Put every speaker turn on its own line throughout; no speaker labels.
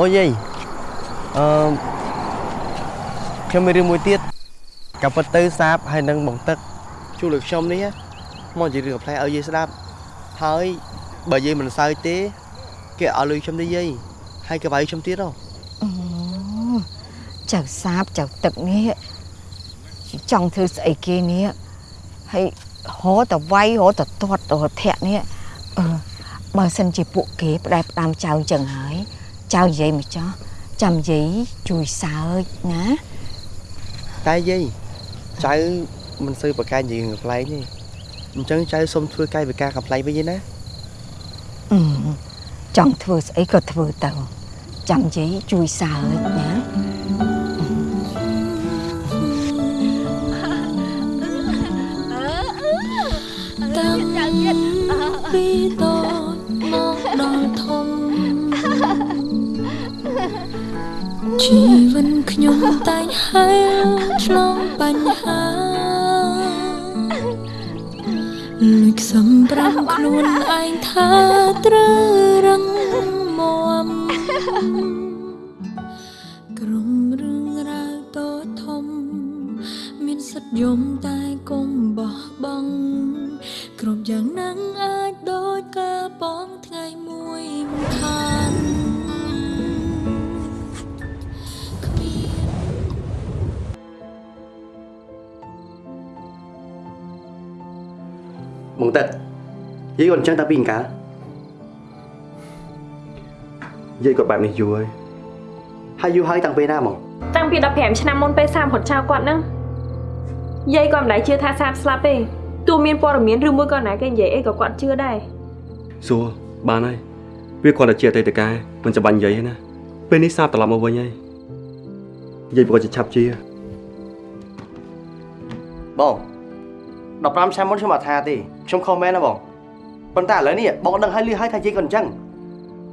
អូយាយអឺខ្ញុំមានរឿងមួយទៀតកាពិតទៅសាបហើយនឹងបងទឹកជួលលើខ្ញុំនេះមកនិយាយរឿងផ្លែឲ្យយាយស្ដាប់ហើយបើយាយមិនសើចទេ គេឲ្យលុយខ្ញុំទេយាយហើយក៏បាយខ្ញុំទៀតហ៎
អូចៅសាបចៅទឹកនេះចង់ធ្វើស្អីគេនេះហើយហោតវាយហោតទាត់តធាក់នេះអឺបើសិនជាពួកគេផ្ដែផ្ដាំចៅអញ្ចឹងហើយ ចៅនិយាយមកចោះចាំនិយាយជួយសើចណា
តែយាយចៅមិនសូវប្រកែកនិយាយរឿងកំ pl ែងទេអញ្ចឹងចៅសុំធ្វើកាយវិការកំ pl ែងវិញឯណា
អឺចង់ធ្វើស្អីក៏ធ្វើទៅចាំនិយាយជួយសើចណា
តាំងពីតូ ជីវិតខ្ញុំតែងហែលឆ្លងបញ្ហាលួចសំប្រាំខ្លួនឯងថាត្រូវរឹង
យាយគាត់អញ្ចឹងតាពីអង្កាល
យាយគាត់បែបនេះយូរហើយ
ហើយយូរហើយតាំងពេលណាហ្មង
តាំងពី15ឆ្នាំមុនពេលសាមរត់ចោលគាត់ហ្នឹងយាយក៏មិនដែលជឿថាសាមស្លាប់ទេទោះមានព័ត៌មានឬមួយក៏ណាគេនិយាយអីក៏គាត់ជឿដែរ
សួរបានហើយវាគ្រាន់តែជាអតីតកាលមិនចាំបាច់និយាយទេណាពេលនេះសាបត្រឡប់មកវិញហើយយាយប្រកាសជាឆាប់ជា
បង15ឆ្នាំមុនខ្ញុំអត់ថាទេខ្ញុំខុសមែនណាបង ប៉ុន្តែឥឡូវនេះបងដឹងហើយលឺហើយថាយាយគាត់អញ្ចឹង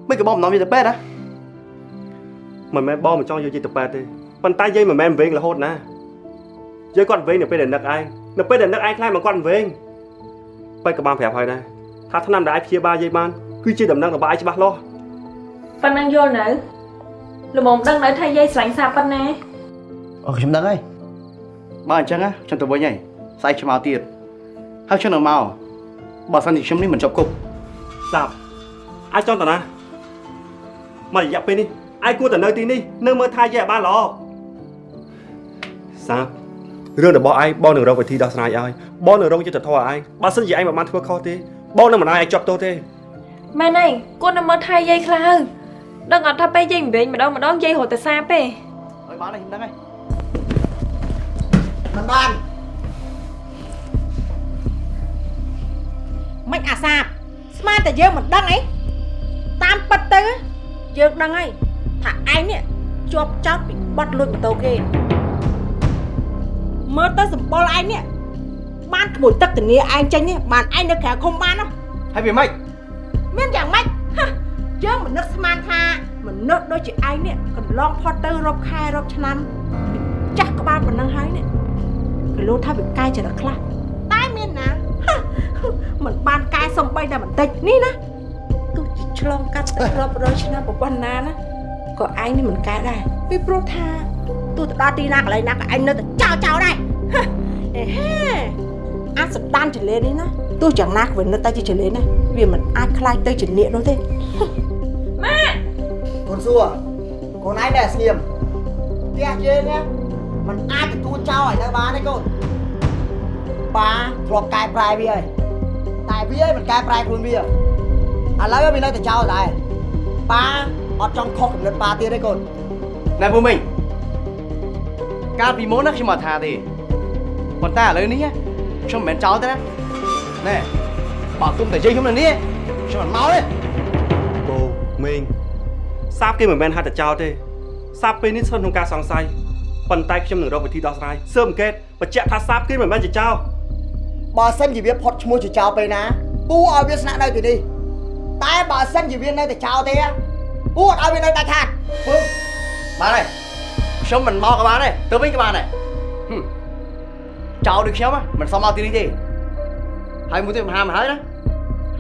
មិនក៏បងមិននាំយាយទៅពេទ្យណា
មិនមែនបងមិនចង់យកយាយទៅប៉ែតទេប៉ុន្តែយាយមិនមែនវែងរហូតណាយាយគាត់វែងនៅពេលដែលនឹកឯងនៅពេលដែលនឹកឯងខ្លាចមកគាត់វែងបែរក៏បានប្រាប់ហើយដែរថាឆ្នាំដែលឯងព្យាបាលយាយបានគឺជាដំណឹងរបស់ឯងច្បាស់លាស់
ប៉ុណ្ណឹងយល់នៅល្មមដឹងនៅថាយាយស្រឡាញ់សាប៉ុណ្ណា
អូខ្ញុំដឹងហើយបើអញ្ចឹងណាខ្ញុំទៅវិញហើយស្អែកខ្ញុំមកទៀតហើយខ្ញុំនឹងមក បើសិនជាខ្ញុំនេះមិនជាប់គុក
សាប់អាចចង់តណាមករយៈពេលនេះឯងគួរតែនៅទីនេះនៅមើលថែយាយឲ្យបានល្អសាប់រឿងរបស់ឯងបងនឹងរកវិធីដោះស្រាយឲ្យបងនឹងរកយុទ្ធធម៌ឲ្យឯងបើសិនជាឯងមិនបានធ្វើខុសទេបងនឹងមិនឲ្យឯងជាប់ទោសទេ
មែនហើយគាត់នៅមើលថែយាយខ្លះហើយដឹងអត់ថាពេលយាយមិនវិញម្ដងម្ដងយាយរត់ទៅសាទេ
ហើយបានហើយខ្ញុំដឹងហើយ
មិនបាន មិនអាសាបស្មានតែយើងមិនដឹងអីតាមពិតទៅយើងដឹងហើយថាឯងនេះជាប់ចោតពីបត់លួចម៉ូតូគេមើលទៅសម្បុរឯងនេះបានក្មួយទឹកធានាឯងចេញនេះបានឯងនៅក្រៅឃុំបានហ៎
ហើយវាម៉េច
មានយ៉ាងម៉េចហ៎យើងមិននឹកស្មានថាមនុស្សដូចជាឯងនេះកន្លងផុតទៅរាប់ខែរាប់ឆ្នាំចាស់ក្បាលប៉ុណ្ណឹងហើយនេះគេលោថាវាកាយចរិតខ្លះតែមានណាហ៎ មិនបានកែសំបីតែបន្តិចនេះណាទោះជាឆ្លងកាត់ទៅរាប់រយឆ្នាំប្រព័ន្ធណាណាក៏ឯងនេះមិនកែដែរពីព្រោះថាទោះទៅដល់ទីណាកន្លែងណាក៏ឯងនៅតែចោលចោលដែរហ៎អេហេអាសដានចលេនេះណាទោះយ៉ាងណាក៏វានៅតែជាចលេណាវាមិនអាចខ្លាយទៅជានាគនោះទេ
កូនសួរកូនឯងដែលស្ងៀមផ្ទះយើងណាมันអាចទទួលចោលឲ្យនៅបានទេកូន ប៉ាធ្លាប់កែប្រែវាហើយតែវាឯងមិនកែប្រែខ្លួនវាឥឡូវវានៅតែចោលដែរប៉ាអត់ចង់ខុសកំណត់ប៉ាទៀតទេកូន
ណែពូមីងកាលពីមុនណាខ្ញុំអត់ថាទេប៉ុន្តែឥឡូវនេះខ្ញុំមិនមែនចោលទេណាណែបើគុំតែយាយខ្ញុំនៅនេះខ្ញុំមិនមកទេ
បូមីងសាបគេមិនមែនហាត់តែចោលទេសាបពេលនេះស្ថិតក្នុងការសង្ស័យប៉ុន្តែខ្ញុំនឹងរកវិធីដោះស្រាយស៊ើបអង្កេតបញ្ជាក់ថាសាបគេមិនមែនជាចោល
បើសិនជាវាផុតឈ្មោះជាចោលពេលណាពូឲ្យវាស្នាក់នៅទីនេះតែបើសិនជាវានៅតែចោលទេពូអត់ឲ្យវានៅតែខាត់
ពូបានហើយខ្ញុំមិនមកក៏បានដែរទៅវិញក៏បានដែរហឹមចោលដូចខ្ញុំហ៎មិនសមមកទីនេះទេហើយមួយទៀតមិនហាមហើយណា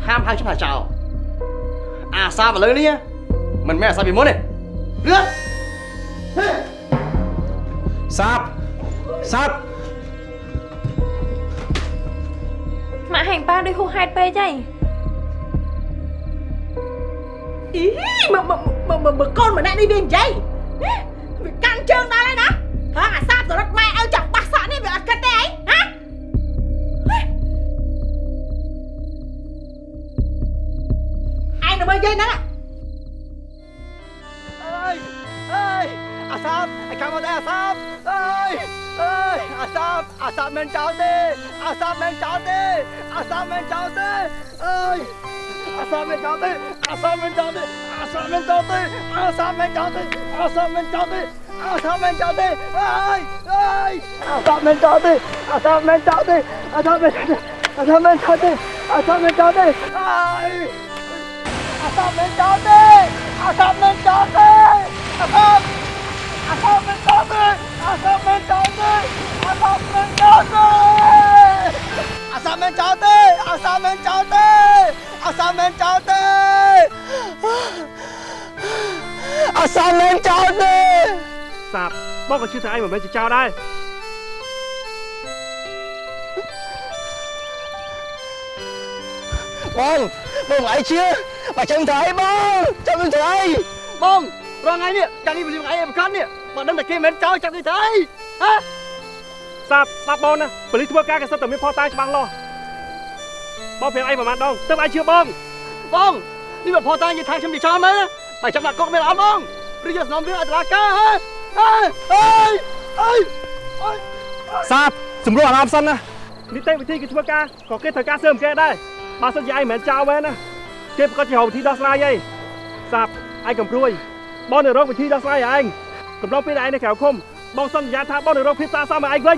ហាមហៅខ្ញុំថាចោលអាសាឥឡូវនេះមិនមែនអាសាពីមុនទេ
លឿន
សាបសាប
ម៉ាក់ហែងប៉ាដូចហួសហេតុពេកហើយ
អីមើមើមើមើមើកូនម្នាក់នេះវានិយាយណាវាកាន់ជើងដល់ហើយណាហងអាសាបទៅរត់ម៉ែឲ្យចង់បះសក់នេះវាអត់គិតទេអីហាឯងទៅមើលយាយហ្នឹង
អើយអើយអាសាបអាកាមកដែរអាសាបអើយ អើយអាសាបអាសាបមិនចោលទេអាសាបមិនចោលទេអាសាបមិនចោលទេអើយអាសាបមិនចោលទេអាសាបមិនចោលទេអាសាបមិនចោលទេអាសាបមិនចោលទេអាសាបមិនចោលទេអាសាបមិនចោលទេអើយអើយអាសាបមិនចោលទេអាសាបមិនចោលទេអាសាបមិនអាសាបមិនចោលទេអាសាបមិនចោលទេអើយអាសាប់មិនចោលទេអាសាប់មិនចោលទេអាសាប់អាសាប់មិនចោលទេ អាសាប់មិនចោលទេអាសាប់មិនចោលទេអាសាប់មិនចោលទេអាសាប់មិនចោលទេអាសាប់មិនចោលទេអាសាប់មិនចោលទេ
សាបបងក៏ជឿថាឯងមិនមែនជាចោលដែរ
បងបងអីជឿបើចាំទៅអីបងចាំទៅអីបងរងថ្ងៃនេះចាំនេះវាថ្ងៃអីប្រកាន់នេះ បើដឹងតែគេមិនចោលចាំនេះទៅអីហ៎
សាបស្ដាប់បងណាប៉ូលីសធ្វើការក៏សិតតែមានផតាច្បាស់លាស់បងប្រាប់ឯងប្រហែលដងទើបឯងជឿបង
បងនេះមកផតានិយាយថាខ្ញុំនិយាយចំមែនបើចាំដាក់កុកមែនអត់បងឬយកសំណុំរឿងអត់រាការហ៎អើយអើយអើយអើយ
សាបសម្រួលអារម្មណ៍សិនណានីតិវិធីគេធ្វើការក៏គេត្រូវការស៊ើបអង្កេតដែរបើសិនជាឯងមិនមែនចោលមែនណាគេប្រកាសជារកវិធីដោះស្រាយឯងសាបឯងកំព្រួយបងនៅរកវិធីដោះស្រាយឯង កំឡុងពេលដែលឯងនៅក្រៅឃុំបងសន្យាថាបងនឹងរកភាពសាសមឲ្យឯងវិញ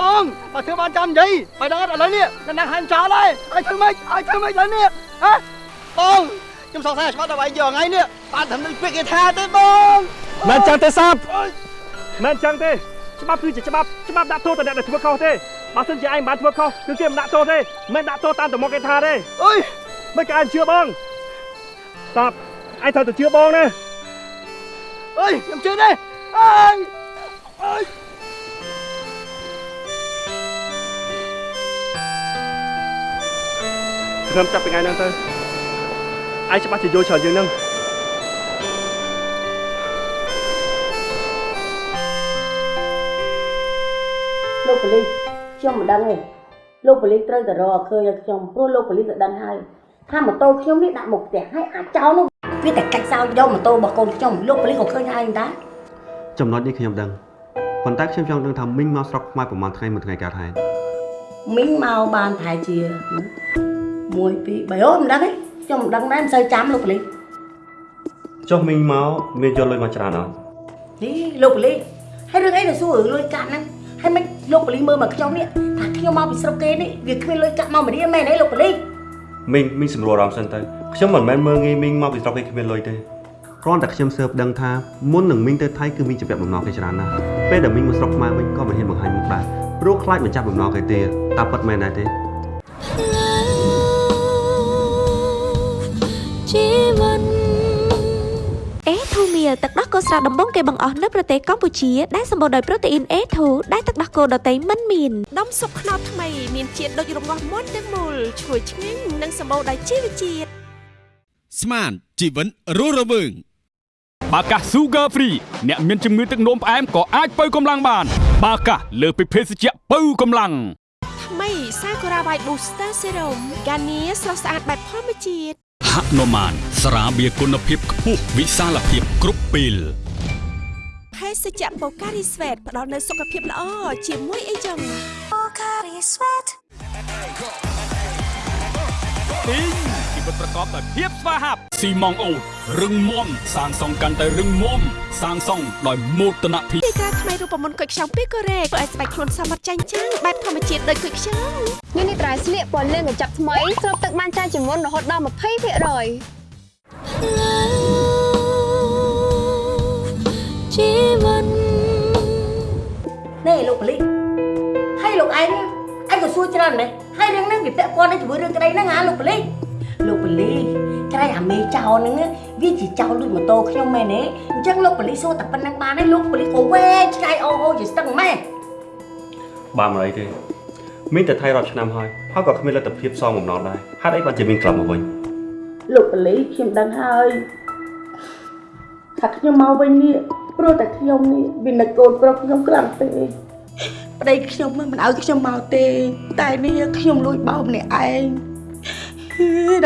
បងបើធ្វើបានចាំនិយាយបើដឹងអត់ឥឡូវនេះនៅណាហាញចោលហើយឲ្យធ្វើម៉េចឲ្យធ្វើម៉េចឥឡូវនេះហ៎បងខ្ញុំសង្ស័យច្បាស់ដល់ឯងយកថ្ងៃនេះបានធ្វើនឹងពាក្យគេថាទេបង
មិនចឹងទេសាបមិនចឹងទេច្បាប់គឺជាច្បាប់ច្បាប់ដាក់ទោសទៅអ្នកដែលធ្វើខុសទេបើសិនជាឯងមិនបានធ្វើខុសគឺគេមិនដាក់ទោសទេមិនដាក់ទោសតាមតែមកគេថាទេ
អើយ
មិនក៏ឯងជឿបងសាបឯងត្រូវតែជឿបងណា
អើយខ្ញុំជឿទេ អើយអើយ
ខ្ញុំចាប់ពីថ្ងៃហ្នឹងទៅឯងច្បាស់ជាយល់ច្រើនជាងហ្នឹង
លោកប៉ូលីសខ្ញុំមិនដឹងទេលោកប៉ូលីសត្រូវតែរកឲ្យឃើញឲ្យខ្ញុំព្រោះលោកប៉ូលីសទៅដឹងហើយថាម៉ូតូខ្ញុំនេះដាក់មុខផ្ទះហើយអាចចោលនោះវាតែកាច់សោយកម៉ូតូរបស់កូនខ្ញុំលោកប៉ូលីសក៏ឃើញហើយតា
ចំណុចនេះខ្ញុំដឹងប៉ុន្តែខ្ញុំចង់ដឹងថាមីងមកស្រុកខ្មែរប្រហែលថ្ងៃមួយថ្ងៃកើតហេតុ
មីងមកបានប្រហែលជា1 2 3អូមិនដឹងទេខ្ញុំមិនដឹងដែរមិនសូវចាំលោកប៉ូលីស
ចុះមីងមកមានយកលុយមកច្រើនអត់
នេះលោកប៉ូលីសហើយរឿងអីទៅសួររឿងលុយកាក់ហ្នឹងហើយមិនលោកប៉ូលីសមើលមកខ្ញុំនេះថាខ្ញុំមកពីស្រុកគេនេះវាគ្មានលុយកាក់មកមរៀនមែនទេលោកប៉ូលីស
មីងមីងសម្រួលអារម្មណ៍សិនទៅខ្ញុំមិនមែនមើលងាយមីងមកពីស្រុកគេគ្មានលុយទេ គ្រាន់តែខ្ញុំស៊ើបដឹងថាមុននឹងមីងទៅថៃគឺមីងជាពាក់បំណងគេច្រើនណាស់ពេលដែលមីងមកស្រុកខ្មែរវិញក៏មិនហ៊ានបង្ហាញមុខដែរព្រោះខ្លាចមិនចាប់បំណងគេទេតើពិតមែនដែរទេ
ជីវិត
អេធូមៀលទឹកដោះគោស្រស់ដំបងគេបង្អស់នៅប្រទេសកម្ពុជាដែលសម្បូរដោយប្រូតេអ៊ីន A2 ដែលទឹកដោះគោដតៃមិនមាននំសុបខ្នោតថ្មីមានជាតិដូចរងាស់មុនទាំងមូលឈ្ងុយឆ្ងាញ់និងសម្បូរដោយជីវជាតិ
ស្មានជីវិតរស់រវើង បាកាស Sugar Free អ្នកមានជំងឺទឹកនោមផ្អែមក៏អាចបើកម្លាំងបាន បាកាសលើសពីភេសជ្ជៈបើកម្លាំង
ថ្មីសាកូរ៉ាវ៉ៃ Booster Serum ហ្គានីស្រស់ស្អាតបែបធម្មជាតិ
ហនុមានស្រាបៀរគុណភាពខ្ពស់វិសាលភាពគ្រប់ពេល
ភេសជ្ជៈ Pocari Sweat ផ្ដល់នូវសុខភាពល្អជាមួយអីចឹង Pocari Sweat
ទីងជីវិតប្រកបដោយភាពស្វាហាប់ស៊ីម៉ងអូតរឹងមាំសាងសង់កាន់តែរឹងមាំសាងសង់ដោយមោទនភាព
ទីក្រាថ្មីរូបមន្តគុយខ្ចង់ពីកូរ៉េធ្វើឲ្យស្បែកខ្លួនសមត្ថចាញ់ចាំងបែបធម្មជាតិដូចគុយខ្ចង់
នេះនេះត្រៃស្លៀកពណ៌លឿងកញ្ចក់ថ្មីស្រូបទឹកបានច្រើនជាងមុនរហូតដល់20%
ជីវិត
នេះលោកប៉ូលីសហើយលោកឯង ឯងក៏សួរច្រើនដែរហើយរឿងហ្នឹងវាពាក់ព័ន្ធនឹងជាមួយរឿងក្តីហ្នឹងហ៎លោកប៉ូលីសលោកប៉ូលីសក្រែងអាមេចោលហ្នឹងវាជាចោលលួចម៉ូតូខ្ញុំមែនទេអញ្ចឹងលោកប៉ូលីសសួរតែប៉ុណ្្នឹងបានទេលោកប៉ូលីសក៏វែងឆ្ងាយអូអូជាស្ទឹងម៉ែ
បាទមិនអីទេមានតែថៃរាប់ឆ្នាំហើយហើយក៏គ្មានលទ្ធភាពសងបំណុលដែរហេតុអីបានជាមានក្លាប់មកវិញ
លោកប៉ូលីសខ្ញុំដឹងហើយថាខ្ញុំមកវិញនេះព្រោះតែខ្ញុំនេះវានឹកកូនប្រុសខ្ញុំខ្លាំងពេក ប្តីខ្ញុំមិនឲ្យខ្ញុំមកទេ តែនេះខ្ញុំលួចបោកម្នាក់ឯង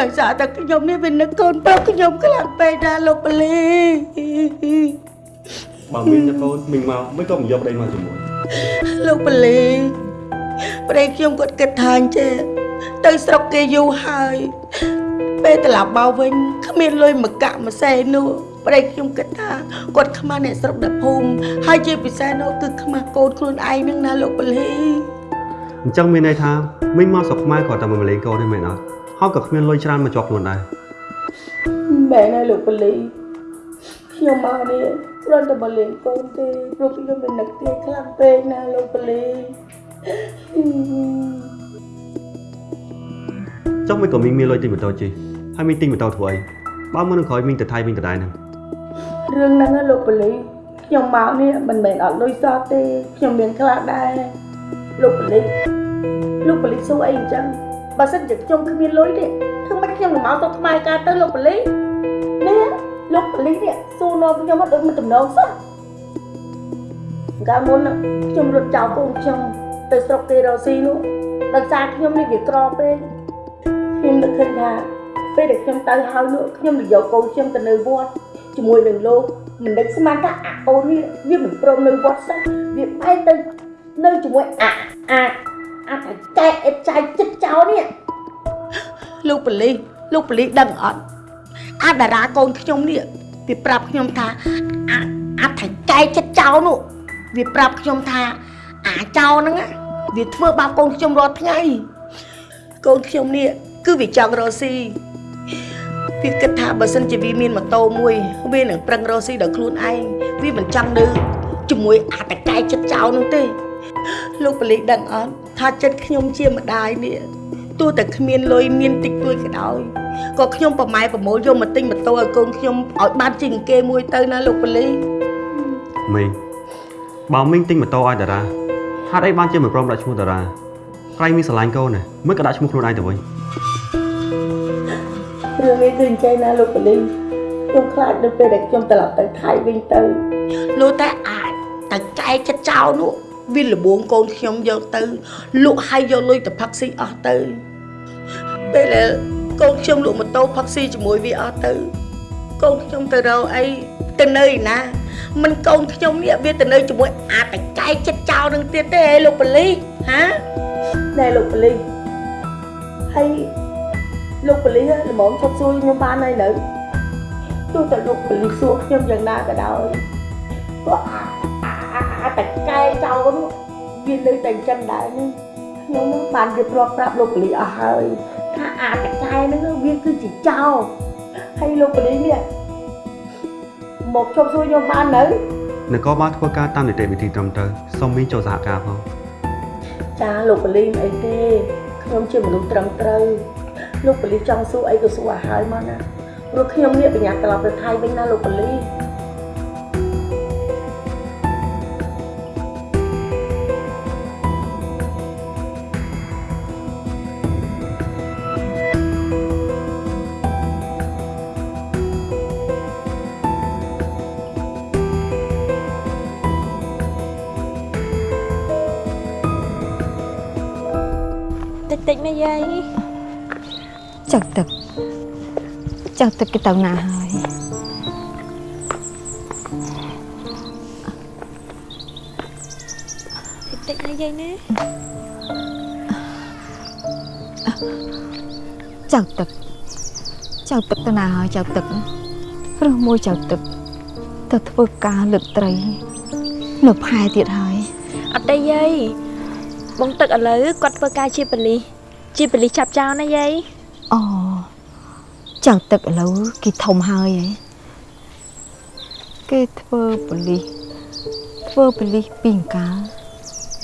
ដោយសារតែខ្ញុំនេះវានឹកកូនប្រុសខ្ញុំខ្លាំងពេកណាលោកប៉ូលីស
បើមានតែកូនមីងមកមិនក៏មិនយកប្តីមកជាមួយ
លោកប៉ូលីសប្តីខ្ញុំគាត់គិតថាអញ្ចេះទៅស្រុកគេយូរហើយពេលត្រឡប់មកវិញគ្មានលុយមកកាក់មួយសេនោះ ប្តីខ្ញុំគិតថាគាត់ខ្មាស់អ្នកស្រុកដល់ភូមិហើយជាពិសេសនោះគឺខ្មាស់កូនខ្លួនឯងហ្នឹងណាលោកប៉ូលីស
អញ្ចឹងមានន័យថាមីងមកស្រុកខ្មែរគាត់តែមកលេងកូនទេមែនអត់ហើយក៏គ្មានលុយច្រើនមកជាប់ខ្លួនដែរ
មែនហើយលោកប៉ូលីសខ្ញុំមកនេះគ្រាន់តែមកលេងកូនទេព្រោះខ្ញុំមាននឹកទាយខ្លាំងពេកណាលោកប៉ូលីស
ចុះមិនក៏មីងមានលុយទិញម៉ូតូជិះហើយមីងទិញម៉ូតូធ្វើអីបើមុននឹងក្រោយមីងទៅថៃវិញដដែលហ្នឹង
រឿងហ្នឹងណាលោកប៉ូលីសខ្ញុំមកនេះមិនមែនអត់លុយសោះទេខ្ញុំមានខ្លះដែរលោកប៉ូលីសលោកប៉ូលីសសួរអីអញ្ចឹងបើសិនជាខ្ញុំគ្មានលុយទេធ្វើម៉េចខ្ញុំនឹងមកទៅខ្មែរកើតទៅលោកប៉ូលីសនេះលោកប៉ូលីសនេះសួរនាំខ្ញុំមកដូចមិនតំណងសោះកាលមុនណាខ្ញុំរត់ចោលកូនខ្ញុំទៅស្រុកគេរ៉ូស៊ីនោះដោយសារខ្ញុំនេះវាក្រពេកខ្ញុំនឹកឃើញថាពេលដែលខ្ញុំទៅហើយនោះខ្ញុំនឹងយកកូនខ្ញុំទៅនៅវត្ត ជាមួយនឹងលោកមិននឹកស្មានថាអាអូននេះវាមិនព្រមនៅវត្តសោះវាបែរទៅនៅជាមួយអាអាអាតែកែអេតចៃចិត្តចោលនេះលោកប៉ូលីសលោកប៉ូលីសដឹងអត់អាតារាកូនខ្ញុំនេះវាប្រាប់ខ្ញុំថាអាអាថៃកែចិត្តចោលនោះវាប្រាប់ខ្ញុំថាអាចោលហ្នឹងណាវាធ្វើបាបកូនខ្ញុំរាល់ថ្ងៃកូនខ្ញុំនេះគឺវាចង់រកស៊ី វាគិតថាបើសិនជាវាមានម៉ូតូមួយវានឹងប្រឹងរកស៊ីដល់ខ្លួនឯងវាមិនចង់នៅជាមួយអាតកែចិត្តចោលនោះទេលោកប៉ូលីសដឹងអត់ថាចិត្តខ្ញុំជាម្ដាយនេះទោះតែគ្មានលុយមានតិចតួចក៏ដោយក៏ខ្ញុំប្រម៉ែប្រមូលយកមកទិញម៉ូតូឲ្យកូនខ្ញុំឲ្យបានជាងគេមួយទៅណាលោកប៉ូលីស
មីងបើមីងទិញម៉ូតូឲ្យតារាហេតុអីបានជាមិនព្រមដាក់ឈ្មោះតារាក្រែងមីងស្រឡាញ់កូនណាមិនក៏ដាក់ឈ្មោះខ្លួនឯងទៅវិញ
រឿងនេះគឺអញ្ចឹងណាលោកប៉ូលីសខ្ញុំខ្លាចនៅពេលដែលខ្ញុំត្រឡប់ទៅថៃវិញទៅលោកតែអាចតែចែកចិត្តចោលនោះវាលបួងកូនខ្ញុំយកទៅលក់ឲ្យយកលុយទៅផឹកស៊ីអស់ទៅពេលដែលកូនខ្ញុំលក់ម៉ូតូផឹកស៊ីជាមួយវាអស់ទៅកូនខ្ញុំទៅរកអីទៅនៅឯណាមិនកូនខ្ញុំនេះវាទៅនៅជាមួយអាតកែចិត្តចោលនឹងទៀតទេហេលោកប៉ូលីសហាណែលោកប៉ូលីសហើយ លោកប៉ូលីសល្មមឈប់សួរខ្ញុំបានហើយនៅទោះតែលោកប៉ូលីសសួរខ្ញុំយ៉ាងណាក៏ដោយក៏អាអាអាតកែចោលនោះវានៅតែអញ្ចឹងដែរនេះខ្ញុំនឹងបានរៀបរាប់ប្រាប់លោកប៉ូលីសអស់ហើយថាអាតកែហ្នឹងវាគឺជាចោលហើយលោកប៉ូលីសនេះមកឈប់សួរខ្ញុំបាននៅ
នគរបាលធ្វើការតាមនីតិវិធីត្រឹមត្រូវសូមមីងចូលសហការផង
ចាលោកប៉ូលីសមិនអីទេខ្ញុំជាមនុស្សត្រឹមត្រូវ លោកប៉ូលីសចង់សួរអីក៏សួរឲ្យហើយមកណាព្រោះខ្ញុំនេះបញ្ញាត្រឡប់ទៅថៃវិញណាលោកប៉ូលីស
តិចតិចណាយាយ
ចឹងទឹកចឹងទឹកគេទៅណាហើយ
តិចតិចណាយាយណា
ចៅទឹកចៅទឹកទៅណាហើយចៅទឹកព្រោះមួយចៅទឹកទៅធ្វើការលើកត្រីនៅផែទៀតហើយ
អត់ទេយាយបងទឹកឥឡូវគាត់ធ្វើការជាប៉ូលីសជាប៉ូលីសចាប់ចោលណាយាយ
អូចៅទឹកឥឡូវគេធំហើយហ៎គេធ្វើប៉ូលីសធ្វើប៉ូលីសពីអង្កាល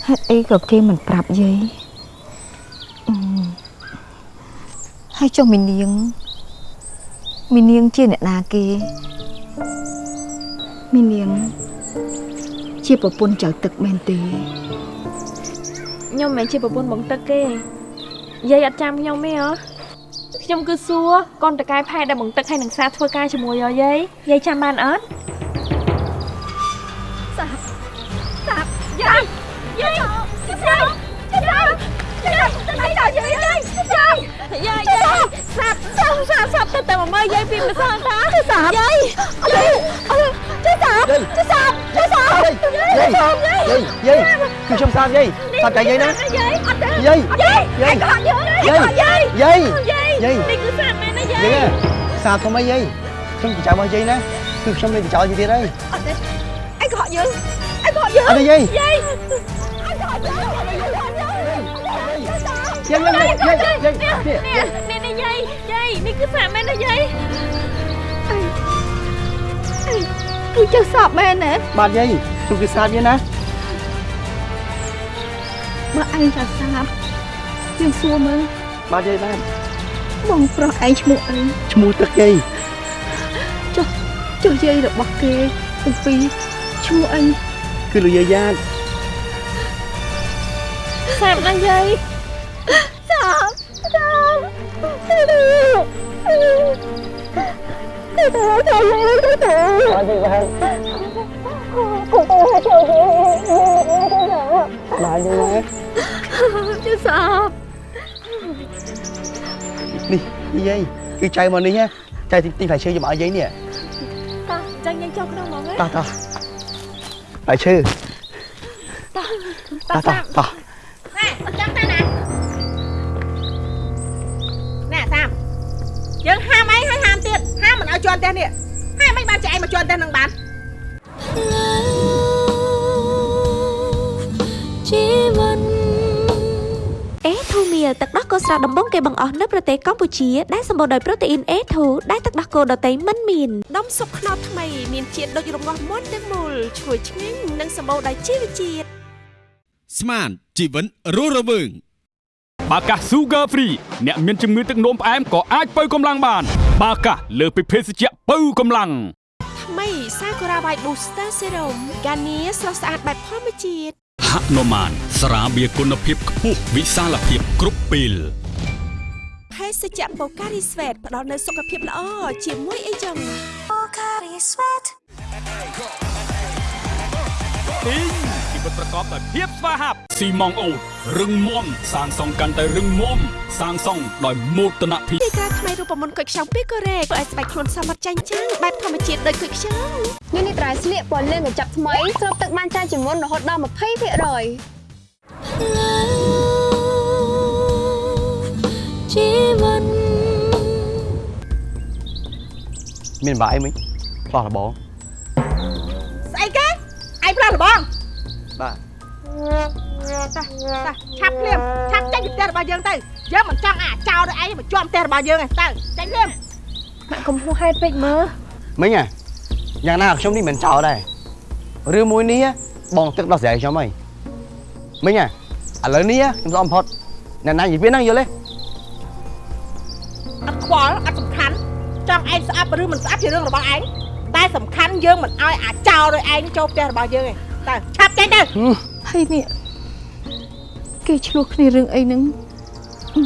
ហេតុអីក៏គេមិនប្រាប់យាយអឺហើយចុះមីនាងមីនាងជាអ្នកណាគេមីនាង ជាប្រពន្ធចៅទឹកមែនទេ
ខ្ញុំមិនមែនជាប្រពន្ធបងទឹកទេយាយអត់ចាំខ្ញុំទេហ៎ ខ្ញុំគឺសួរកូនតកែផែដែលបងទឹកហើយនឹងសាធ្វើការជាមួយយាយយាយចាំបានអត់សាប់សាប់យាយយាយយាយយាយយាយយាយដល់យាយយាយយាយយាយយាយសាប់សាប់សាប់សាប់ទៅតែមកមើលយាយពីម្សិលតាសាប់យាយយាយជួយសាប់ជួយសាប់ជួយសាប់យាយសាប់យាយ
យាយយាយគឺខ្ញុំសាបយាយសាបតែយាយណា
យាយអត់ទេ
យាយ
យាយ
យាយ
អត់យាយ
យាយ
យាយ
យាយ
យាយ
យាយ
នេះគឺសាប់មែនណាយាយ
យាយសាបធំអីយាយខ្ញុំចៅរបស់យាយណាគឺខ្ញុំមានចោលយាយទៀតហើយ
អត់ទេអីក៏ហក់យើងអីក៏ហក់យើង
អត់ទេយាយ
យាយ
យាយយាយយាយយាយយាយ
នេះនេះយាយយាយនេះគឺសាប់មែនណាយាយ
គឺចៅសាប់មែនណា
បាទយាយខ្ញុំគឺសាបយាយណា
បើឯងចៅសាប់យើងសួរមើល
បាទយាយបាទ
បងប្រុសឯងឈ្មោះអី
ឈ្មោះទឹកយាយ
ចុះចុះយាយរបស់គេទាំងពីរឈ្មោះអី
គឺលោកយាយយ៉ាត
សាប់ណាយាយ
សាប់សាប់ទៅទៅទៅទៅទៅទៅទៅ
បាទយាយបាទ
គង់ទៅចូលយាយ
បាទយាយណា
ចៅសាប់
នេះនេះ យាយគឺចៅមកនេះណាចៅទីទីផ្លែឈើយកមកឲ្យយាយនេះ
តោះចាញ់យាយចូលក្នុងហ្មងហ៎
តោះតោះផ្លែឈើ
តោះ
តោះតោះតោះ
ណែអត់ចាំតែណាណែសាមយើងហាមអីហើយហាមទៀតហាមមិនឲ្យជន់ផ្ទះនេះហើយមិនបានចែកមកជន់ផ្ទះនឹងបាន
ជីវិត
អេ ធូមៀទឹកដោះគោស្រស់ដំបងគេបង្អស់នៅប្រទេសកម្ពុជាដែលសម្បូរដោយប្រូតេអ៊ីន A2 ដែលទឹកដោះគោដតៃមិនមាននំសុបខ្នោថ្មីមានជាតិដូចរងាស់មុនទាំងមូលឈ្ងុយឆ្ងាញ់និងសម្បូរដោយជីវជាតិ
ស្មានជីវិនរស់រវើងបាកាស Sugar Free អ្នកមានជំងឺទឹកនោមផ្អែមក៏អាចបើកម្លាំងបាន បាកាសលើសពីភេសជ្ជៈបើកម្លាំង
ថ្មីសាကူរ៉ាវ៉ៃ Booster Serum កានីស្រស់ស្អាតបែបធម្មជាតិ
ហនុមានស្រាបៀរគុណភាពខ្ពស់វិសាលភាពគ្រប់ពេល
ភេសជ្ជៈបូការីស្វេតផ្ដល់នូវសុខភាពល្អជាមួយអីចឹង
ទីងជីវិតប្រកបដោយភាពស្វាហាប់ស៊ីម៉ងអូតរឹងមាំសាងសង់កាន់តែរឹងមាំសាងសង់ដោយមោទនភាព
ទីការថ្មីរូបមន្តគុយខ្ចង់ពីកូរ៉េធ្វើឲ្យស្បែកខ្លួនសមត្ថចាញ់ចាំងបែបធម្មជាតិដូចគុយខ្ចង់
នេះនេះត្រៃស្លៀកពណ៌លឿងកញ្ចប់ថ្មីស្រូបទឹកបានច្រើនជាងមុនរហូតដល់20%
ជីវិត
មានបាក់អីមិញផ្លោះរបង
ស្អីគេឯង ផ្លាស់របង
បាទ
តាតាឆាប់ភ្លាមឆាប់ចេញពីផ្ទះរបស់យើងទៅយើងមិនចង់អាចចោលដោយឯងមកជាប់ផ្ទះរបស់យើងទេទៅចេញភ្លាម
ម៉ាក់កុំហួសហេតុពេកមើល
មិញហ่ะយ៉ាងណាខ្ញុំនេះមិនចោលដែររឿងមួយនេះបងទឹកដោះស្រាយខ្ញុំហីមិញហ่ะឥឡូវនេះខ្ញុំស្អមផុតអ្នកណានិយាយហ្នឹងយល់ទេ
អត់ខ្វល់អត់សំខាន់ចង់ឯងស្អប់ឬមិនស្អប់ជារឿងរបស់ឯង តែសំខាន់យើងមិនឲ្យអាចោលដោយឯងចូលផ្ទះរបស់យើងទេទៅឆាប់ចេញទៅ
ហើយនេះគេឆ្លោះគ្នារឿងអីហ្នឹងអឺ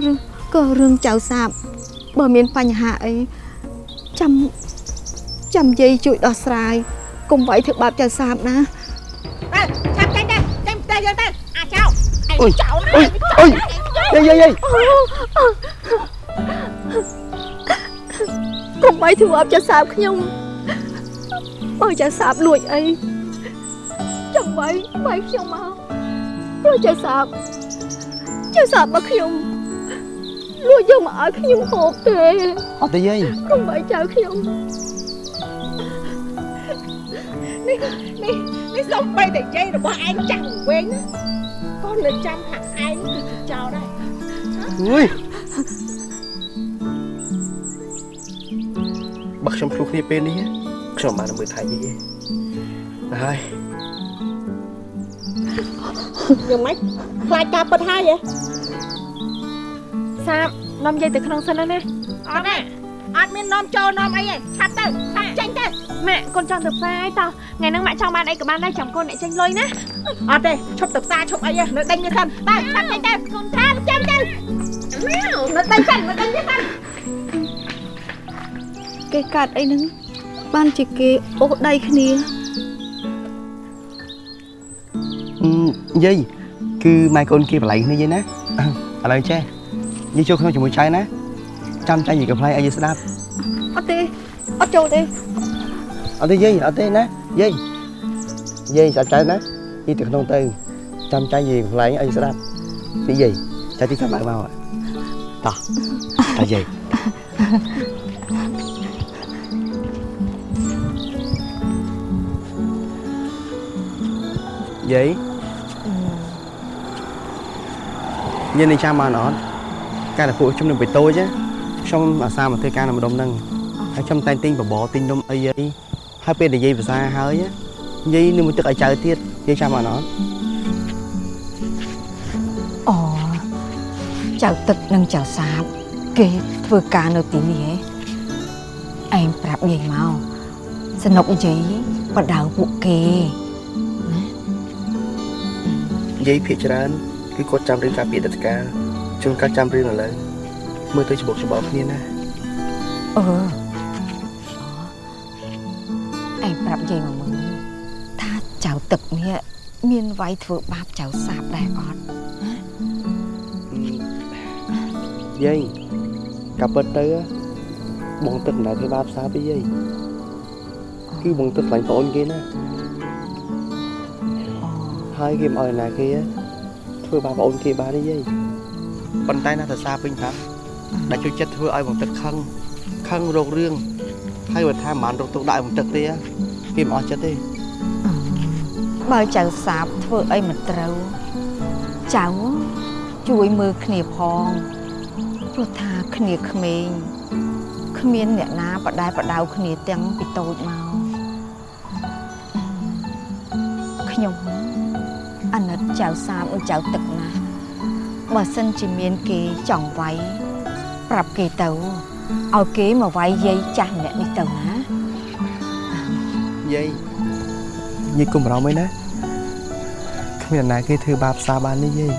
រឿងក៏រឿងចៅសាបបើមានបញ្ហាអីចាំចាំយាយជួយដោះស្រាយកុំវាយធ្វើបាបចៅសាបណា
ទៅឆាប់ចេញទៅចេញផ្ទះយើងទៅអាចោលឯងចោលណា
អុយអុយយាយយាយ យាយ
កុំបីធ្វើបាបចៅសាបខ្ញុំបើចៅសាបលួចអីចាំបីបីខ្ញុំមកព្រោះចៅសាបចៅសាបមកខ្ញុំលួចយកមកឲ្យខ្ញុំហូបទេ
អត់ទេយាយកុំ
បីចៅខ្ញុំ
នេះនេះនេះសំបីតែយាយរបស់ឯងចាស់វិញណាក៏នៅចាំថាឯងគឺជាចោលដែរ
អុយ បើខ្ញុំឆ្លុះគ្នាពេលនេះខ្ញុំបានមើលថៃយាយទេហើយ
យ៉ាងម៉េចខ្លាចការពិតហើយហ៎
សាបនាំយាយទៅក្នុងសិនណាណា
អត់ទេអត់មាននាំចូលនាំអីទេឆាប់ទៅឆាប់ចេញទៅ
ម៉ាក់កូនចង់ទៅផ្សារតោះថ្ងៃហ្នឹងម៉ាក់ចង់បានអីក៏បានដែរចាំកូនអ្នកចេញលុយណា
អត់ទេឈប់ទៅផ្សារឈប់អីទេនៅដេញនេះសិនទៅឆាប់ចេញទៅកូនឆាប់ចេញទៅនៅដេញសិននៅដេញនេះសិន
គេកាត់អីហ្នឹងបានជាគេអូសដៃគ្នា
អឺយាយគឺម៉ែកូនគេបលែងគ្នាយាយណាឥឡូវចេះយាយចូលក្នុងជាមួយចៅណាចាំចៅនិយាយកំ pl ឲ្យយាយស្ដាប់
អត់ទេអត់ចូលទេ
អត់ទេយាយអត់ទេណាយាយយាយស្ដាប់ចៅណាយាយទៅក្នុងទៅចាំចៅនិយាយកំ pl ឲ្យយាយស្ដាប់នេះយាយចៅទីតាមមកមកតោះតោះយាយ យាយយាយនេះចាំបានអត់កាលតែពួកខ្ញុំនឹងបិតូចណាខ្ញុំអាសាមកធ្វើការនៅម្ដុំហ្នឹងហើយខ្ញុំតែងទិញបបរទិញនំអីយាយហើយពេលនិយាយភាសាហើយណាយាយនឹងមកទឹកឲ្យចៅទៀតយាយចាំបានអត់
អូចៅទឹកនិងចៅសាបគេធ្វើការនៅទីនេះហ៎ឯងប្រាប់យាយមកសនុកយាយបដៅពួកគេ
យាយភាកច្រើនគឺគាត់ចាំរឿងការពីអតីតកាលជួនកាលចាំរឿងឥឡូវមើលទៅច្បុកច្បល់គ្នាណា
អឺឯងប្រាប់យាយមកមើលថាចៅទឹកនេះមានវាយធ្វើបាបចៅសាបដែរអត់
យាយកាប់ពិតទៅបងទឹកមិនដែលធ្វើបាបផ្សារពីយាយគឺបងទឹកខ្លាញ់ប្អូនគេណា ហើយគេមិនអោយណាគេធ្វើបាបប្អូនគេបានទេយាយប៉ុន្តែណាថាសារពេញប្រាប់ដែលជួយចិត្តធ្វើឲ្យបងទឹកខឹងខឹងរោគរឿងហើយបើថាមិនបានរកទុកដាក់ឲ្យបងទឹកទេគេមិនអស់ចិត្តទេ
បើចៅសាបធ្វើអីមិនត្រូវចៅជួយមើលគ្នាផងព្រោះថាគ្នាក្មេងគ្មានអ្នកណាបដែបដៅគ្នាទាំងពីតូចមកខ្ញុំ អាណិតចៅសាបនិងចៅទឹកណាស់បើសិនជាមានគេចង់វាយប្រាប់គេទៅឲ្យគេមកវាយយាយចាស់ម្នាក់នេះទៅណា
យាយយាយកុំបារម្ភអីណាគ្មានអ្នកណាគេធ្វើបាបសារបាននេះយាយ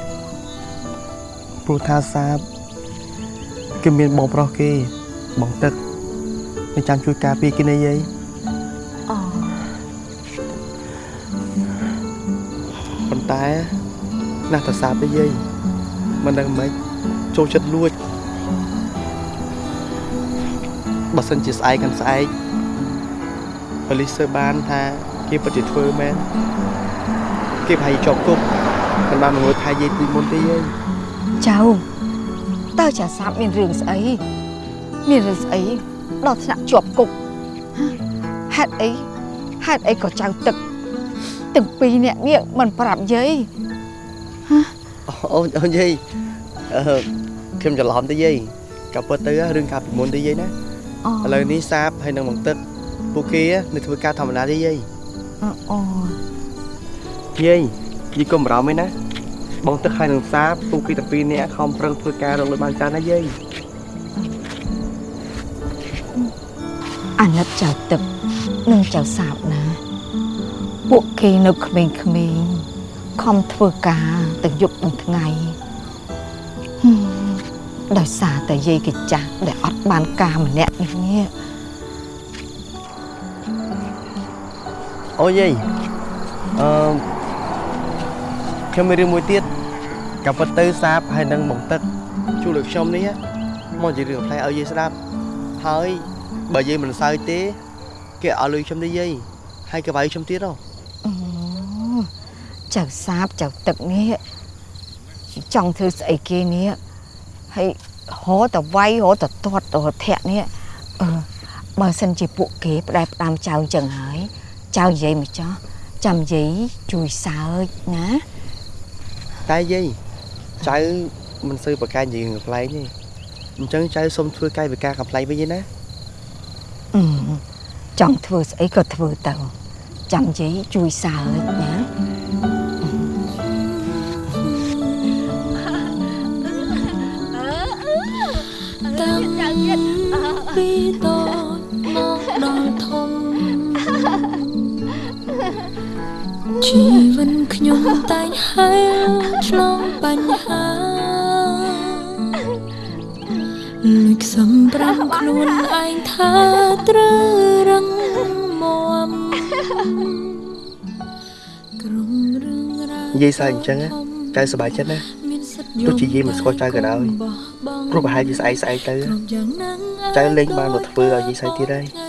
ព្រោះថាសារគេមានបងប្រុសគេបងទឹកគេចាំជួយការពារគេណាយាយ តែណាស់តែសាបទេយាយមិនដឹងមិនចូលចិត្តលួចបើសិនជាស្អែកកាន់ស្អែកប៉ូលីសសើបានថាគេពិតជាធ្វើមែនគេប្រហែលជាជាប់គុកមិនបានមកងើយថៃយាយពីមុនទេយាយ
ចៅតើចាសាបមានរឿងស្អីមានរឿងស្អីដល់ថ្នាក់ជាប់គុកហេតុអីហេតុអីក៏ចៅទឹក ទាំងពីរនាក់នេះមិនប្រាប់យាយ
អូនអូនយាយអឺខ្ញុំច្រឡំទេយាយកាប់ពិតទៅរឿងការពីមុនទេយាយណា
អូ
ឥឡូវនេះសាបហើយនឹងបងទឹកពួកគេនៅធ្វើការធម្មតាទេយាយ
អូ
យាយយាយកុំបារម្ភអីណាបងទឹកហើយនឹងសាបពួកគេទាំងពីរនាក់ខំប្រឹងធ្វើការរកលុយបានច្រើនណាយាយ
អាណិតចៅទឹកនិងចៅសាបណា ពួកគេនៅក្មេងៗខំធ្វើការទាំងយប់ទាំងថ្ងៃហឹមដោយសារតែយាយកញ្ចាស់ដែលអត់បានការម្នាក់នេះនេះ
អូយាយអឺខ្ញុំមានរឿងមួយទៀតកាប់ពិតទៅសាបហើយនឹងបងទឹកជួយលើខ្ញុំនេះមកជារឿងផ្លែឲ្យយាយស្ដាប់ហើយបើយាយមិនសើចទេគេឲ្យលុយខ្ញុំទេយាយហើយក៏វាយខ្ញុំទៀតហ៎
អូ ចៅសាបចៅទឹកនេះចង់ធ្វើស្អីគេនេះហើយហោតវាយហោតទាត់ទៅធាក់នេះអឺបើសិនជាពួកគេផ្ដែផ្ដាំចៅអញ្ចឹងហើយចៅនិយាយមកចោះចាំនិយាយជួយសើចណា
តែយាយចៅមិនសូវប្រកែកនិយាយរឿងកំ pl ទេអញ្ចឹងចៅសុំធ្វើកាយវិការកំ pl វិញឯណា
អឺចង់ធ្វើស្អីក៏ធ្វើទៅចាំនិយាយជួយសើចណា
តាំងពីពីតូចមកដល់ធំជីវិតខ្ញុំតែងហែលឆ្លងបញ្ហាលួចខ្សំប្រាំខ្លួនឯងថាត្រូវរឹងមាំក្រុមរឿងរ៉ាវ
និយាយសើចអញ្ចឹងណាចៅសប្បាយចិត្តណា
មានសិទ្ធិ
ទោះជាយាយមិនស្គាល់ចៅក៏ដោយ ព្រោះប្រហែលជាស្អែកស្អែកទៅ
គ្រប់យ៉ាងណាង
ចៅលេងបានមកធ្វើឲ្យយាយសើចទៀតហើយ
ថ្ងៃមួយ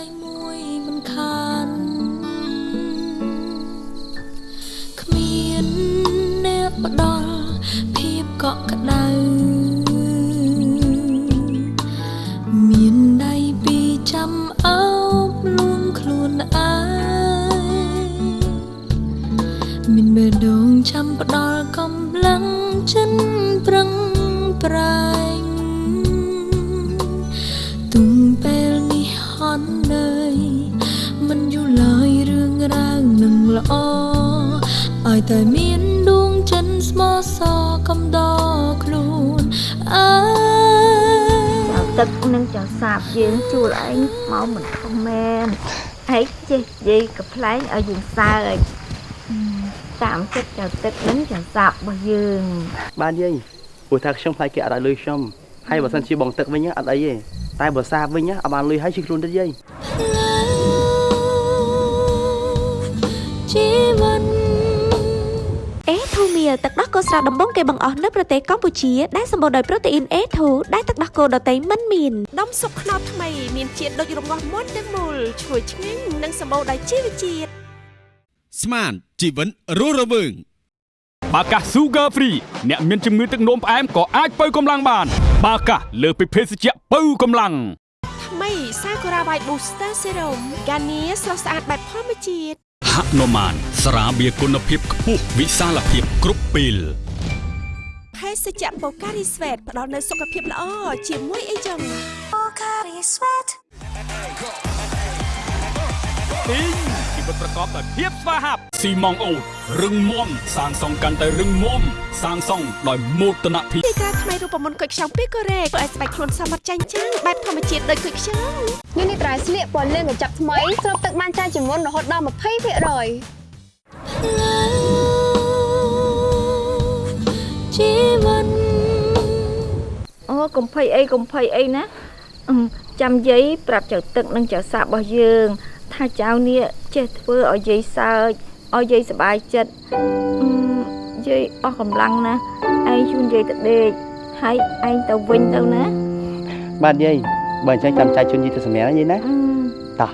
ល្អឲ្យតែមានដួងចិនស្មោះសកំដរខ្លួនអើយ
ចៅទឹកនិងចៅសាបយើងជួលឯងមកមិនធំមែនឯងចេះនិយាយកំ pl ែងឲ្យយើងសើចអឺតាមចិត្តចៅទឹកនិងចៅសាបរបស់យើង
បានយាយព្រោះថាខ្ញុំខ្លាចគេអត់ឲ្យលុយខ្ញុំហើយបើសិនជាបងទឹកវិញណាអត់អីទេតែបើសាបវិញណាអត់បានលុយហើយជិះខ្លួនទៀតយាយ
ជីវិត
អេធូមៀលទឹកដោះគោស្រស់ដំបងគេបង្អស់នៅប្រទេសកម្ពុជាដែលសម្បូរដោយប្រូតេអ៊ីន A2 ដែលទឹកដោះគោដតៃមិនមាននំស៊ុបខ្នុរថ្មីមានជាតិដូចរងាស់មុនទាំងមូលឈ្ងុយឆ្ងាញ់និងសម្បូរដោយជីវជាតិ
ស្មានជីវិតរស់រវើងបាកា Sugar Free អ្នកមានជំងឺទឹកនោមផ្អែមក៏អាចបើកម្លាំងបាន បាកាលើសពីភេសជ្ជៈបើកម្លាំង
ថ្មីសាកូរ៉ាវ៉ៃ Booster Serum ហ្គានីស្រស់ស្អាតបែបធម្មជាតិ
ហនុមានស្រាបៀរគុណភាពខ្ពស់វិសាលភាពគ្រប់ពេល
ភេសជ្ជៈ Pocari Sweat ផ្ដល់នូវសុខភាពល្អជាមួយអីចឹង Pocari Sweat
ទីងជីវិតប្រកបដោយភាពស្វាហាប់ស៊ីម៉ងអូតរឹងមាំសាងសង់កាន់តែរឹងមាំសាងសង់ដោយមោទនភាព
ទីក្រាថ្មីរូបមន្តគុយខ្ចង់ពីកូរ៉េធ្វើឲ្យស្បែកខ្លួនសមត្ថចាញ់ចាំងបែបធម្មជាតិដូចគុយខ្ចង់
នេះនេះត្រៃស្លៀកពណ៌លឿងកញ្ចក់ថ្មីស្រូបទឹកបានច្រើនជាងមុនរហូតដល់20%
ជីវិត
អូកុំភ័យអីកុំភ័យអីណាអឺចាំយាយប្រាប់ចៅទឹកនិងចៅសាបរបស់យើង ថាចៅនេះចេះធ្វើឲ្យយាយសើចឲ្យយាយសប្បាយចិត្តអឺយាយអស់កម្លាំងណាស់ឯងជូនយាយទៅដេក ហើយឯងទៅវិញទៅណា
បាទយាយបើអញ្ចឹងចាំចាយជូនយាយទៅសម្រាប់ណាយាយណា
អឺ
តោះ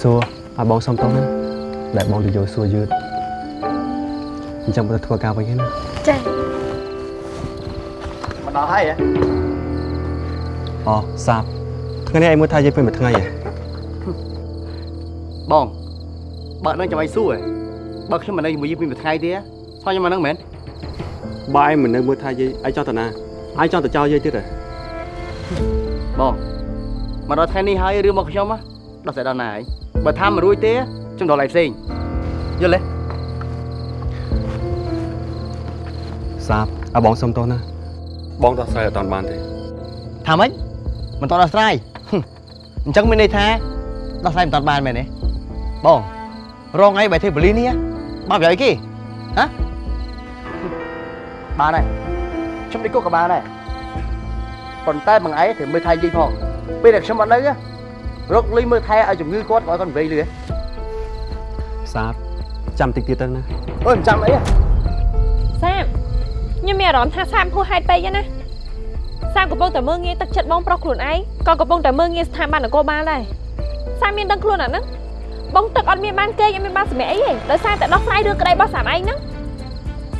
សួរឲ្យបងសុំតោះណាដែលបងទៅយកសួរយឺត អញ្ចឹងទៅធ្វើការវិញហ្នឹងណា
ចា៎
មកដល់ហើយហ៎
អូសាបថ្ងៃនេះឯងមើលថាយើងពេញមួយថ្ងៃហ៎
បងបើនឹងចាំឲ្យសួរហ៎បើខ្ញុំមិននៅជាមួយយាយពីមួយថ្ងៃទេស្គាល់ខ្ញុំមកនឹងមែន
បើឯងមិននៅមើលថាយាយឯងចង់ទៅណាឯងចង់ទៅចោលយាយទៀតហ៎
បងមកដល់ថ្ងៃនេះហើយរឿងរបស់ខ្ញុំហ៎ដោះស្រាយដល់ណាហើយបើថាមិនរួចទេខ្ញុំដល់ឯងផ្សេងយល់ទេ
សាបឲ្យបងសុំតោះណាបងដោះស្រាយអត់តាន់បានទេ
ថាម៉េចមិនតដោះស្រាយហឹមអញ្ចឹងមានន័យថាដោះស្រាយមិនតបានមែនទេបងរងថ្ងៃបែរទេបលីនេះបានប្រយោជន៍អីគេហ៎បានហើយខ្ញុំ đi គុកក៏បានដែរប៉ុន្តែបងឯងត្រូវមើលថែយាយផងពេលដែលខ្ញុំអត់នៅណារកលុយមើលថែឲ្យជំងឺគាត់ឲ្យគាត់វែងលឿន
សាបចាំតិចទៀតទៅណា
អើយមិនចាំអីហ៎
សាម ខ្ញុំមានអារម្មណ៍ថាសាមហួសហេតុពេកហើយណាសាមកំពុងតែមើងងាយទឹកចិត្តបងប្រុសខ្លួនឯងក៏កំពុងតែមើងងាយស្ថាប័ននគរបាលដែរសាមមានដឹងខ្លួនអាហ្នឹងបងទឹកអត់មានបានគេអត់មានបានសម្រាប់អីទេដោយសារតែដោះស្រាយរឿងក្តីរបស់សាមឯងហ្នឹង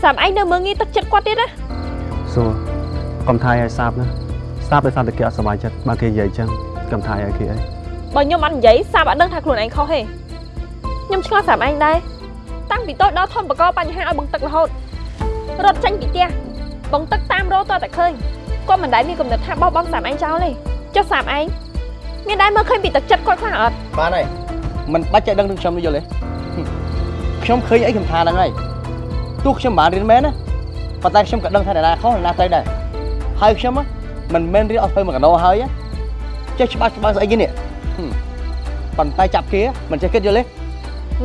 សាមឯងនៅមើងងាយទឹកចិត្តគាត់ទៀតណា
សួរកុំថាយឲ្យសាបណាសាបដោយសារតែគេអត់សប្បាយចិត្តបើគេនិយាយអញ្ចឹងកុំថាយឲ្យគេអី
បើខ្ញុំអត់និយាយសាមអត់ដឹងថាខ្លួនឯងខុសទេខ្ញុំឆ្ងល់សាមឯងដែរតាំងពីតូចដល់ធំបកបញ្ហាឲ្យបងទឹករហូត រត់ចេញពីផ្ទះ
បងទឹកតាមរោតតែឃើញគាត់មិនដែលមានកំណត់ថាបោះបង់សាមឯងចោលទេចុះសាមឯងមានដែរមើលឃើញពីទឹកចិត្តគាត់ខ្លះអត់
បានហើយមិនបាច់ចេះដឹងនឹងខ្ញុំទេយល់ទេខ្ញុំឃើញអីខ្ញុំថាហ្នឹងហើយទោះខ្ញុំមិនបានរៀនមែនណាប៉ុន្តែខ្ញុំក៏ដឹងថាអ្នកណាខុសអ្នកណាត្រូវដែរហើយខ្ញុំមិនមែនរៀនអត់ធ្វើមួយកណោហើយចេះច្បាស់ច្បាស់ស្អីគេនេះប៉ុន្តែចាប់គេមិនចេះគិតយល់ទេ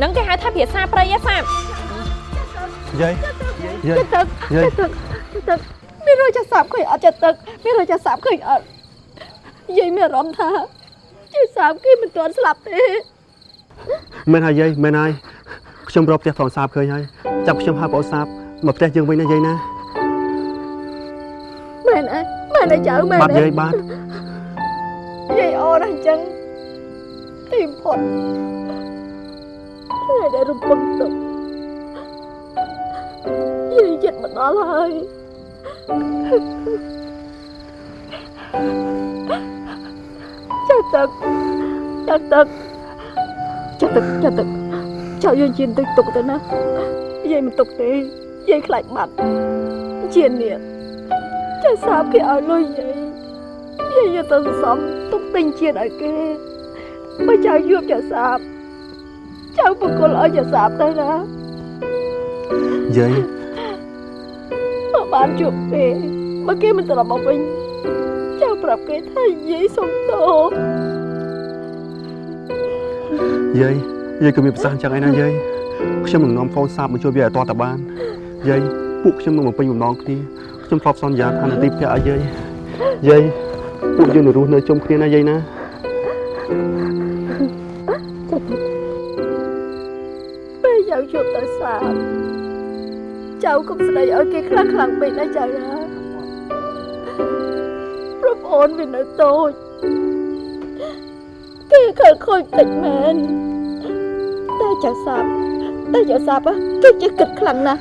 នឹងគេហៅថាភាសាព្រៃឯសាម
យាយ យាយ
ទឹក
យាយ
ទឹកទឹកមានរយចាសាប់ឃើញអត់ចិត្តទឹកមានរយចាសាប់ឃើញអត់យាយមានអារម្មណ៍ថាចាសាប់គេមិនទាន់ស្លាប់ទេ
មែនហើយយាយមែនហើយខ្ញុំរកផ្ទះប្រុសសាបឃើញហើយចាប់ខ្ញុំហៅប្រុសសាបមកផ្ទះយើងវិញណាយាយណា
មែនអើមែនអើចៅមែន
បាទ
អើ
យាយបាទ
យាយអូនអញ្ចឹងទីផុតថ្ងៃដែលរំពឹងទុក យាយចិត្តមកដល់ហើយចាក់ទឹកចាក់ទឹកចាក់ទឹកចាក់ទឹកចៅយើងជៀនទឹកទុកទៅណាយាយមិនទុកទេយាយខ្លាចបាត់ជៀននេះចាសាបគេឲ្យលុយយាយយាយយកទៅសន្សំទុកទិញជាតិឲ្យគេបើចៅយប់ចាសាបចៅបកគលឲ្យចាសាបទៅណា
យាយ
បើបានជួបគេបើគេមិនត្រឡប់មកវិញចៅប្រាប់គេថាយាយសុំទោស
យាយយាយក៏មានប្រសាសន៍អញ្ចឹងឯណាយាយខ្ញុំនឹងនាំកូនសាបមកជួយយាយឲ្យតតបានយាយពួកខ្ញុំនឹងបំពេញបំណងគ្នាខ្ញុំធ្លាប់សន្យាថានឹងទីផ្ទះឲ្យយាយយាយពួកយើងនឹងរស់នៅជុំគ្នាណាយាយណា
ពេលចៅជួបទៅសាប ចៅកុំស្ដីឲ្យគេខ្លាំងខ្លាំងពេកណាចៅណាប្រាប់អូនវានៅតូចគេខើខូចតិចមែនតែចៅសាបតែចៅសាបហ៎គេចេះគិតខ្លាំងណាស់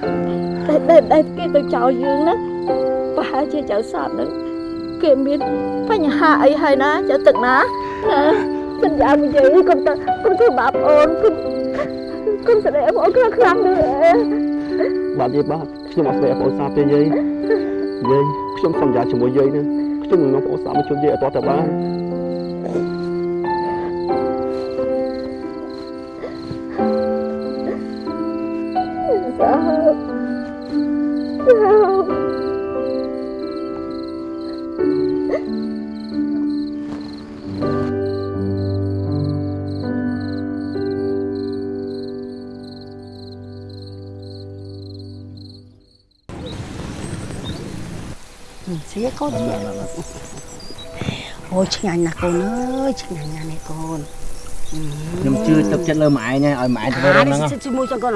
តែដែលដែលគេទៅចោលយើងណាប្រហែលជាចៅសាបហ្នឹងគេមានបញ្ហាអីហើយណាចៅទឹកណាណាសន្យាមួយយាយកុំទៅកុំធ្វើបាបអូនកុំកុំស្ដីឲ្យបងខ្លាំងខ្លាំងទេ
បាទយាយបាទខ្ញុំអត់ស្ដីឲ្យប្អូនសាបទេយាយយាយខ្ញុំសន្យាជាមួយយាយណាខ្ញុំនឹងនាំប្អូនសាបមកជួយយាយឲ្យតតបាន
ឆ្ងាញ់ណាស់កូនអើយឆ្ងាញ់ណាស់នេះកូន
ខ្ញុំជឿទឹកចិត្តលើម៉ែឯងហើយឲ្យម៉ែធ្វើរឿងហ្នឹង
អាជាមួយចឹងកូន